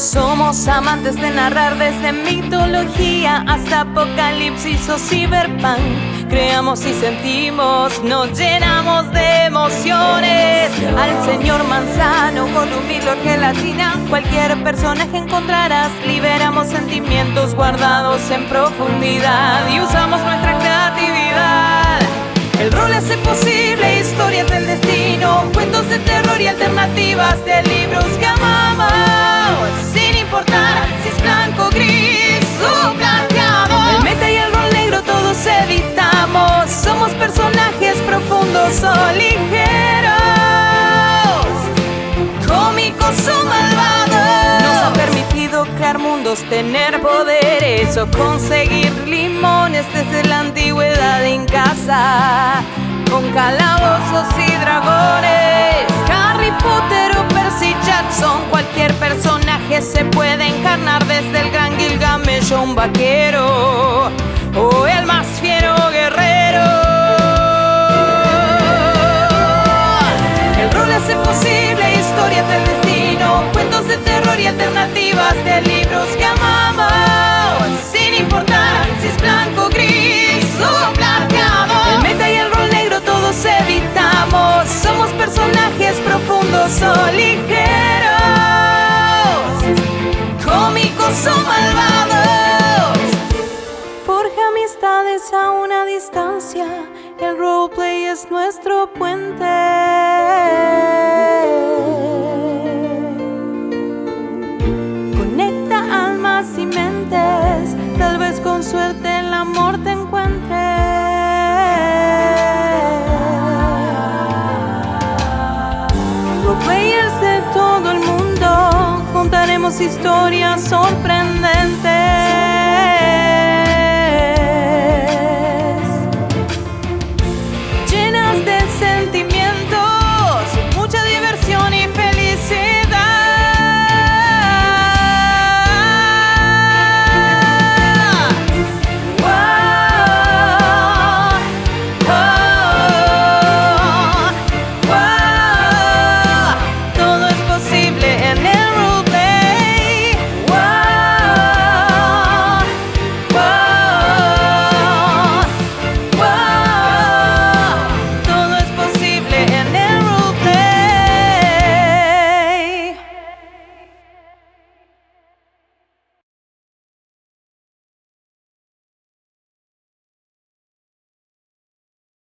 Somos amantes de narrar desde mitología hasta apocalipsis o cyberpunk. Creamos y sentimos, nos llenamos de emociones. Al señor Manzano con un gelatina, cualquier personaje encontrarás. Liberamos sentimientos guardados en profundidad y usamos nuestra creatividad. El rol hace posible historias del destino, cuentos de terror y alternativas de libros que crear mundos, tener poderes o conseguir limones desde la antigüedad en casa con calabozos y dragones. Harry Potter o Percy Jackson, cualquier personaje se puede encarnar desde el gran Gilgamesh o un vaquero alternativas de libros que amamos, sin importar si es blanco, gris o plateado. El meta y el rol negro todos evitamos, somos personajes profundos o ligeros, cómicos o malvados. Forja amistades a una distancia, el roleplay es nuestro puente. Amor te encuentre. Roleplayers de todo el mundo, contaremos historias sorprendentes.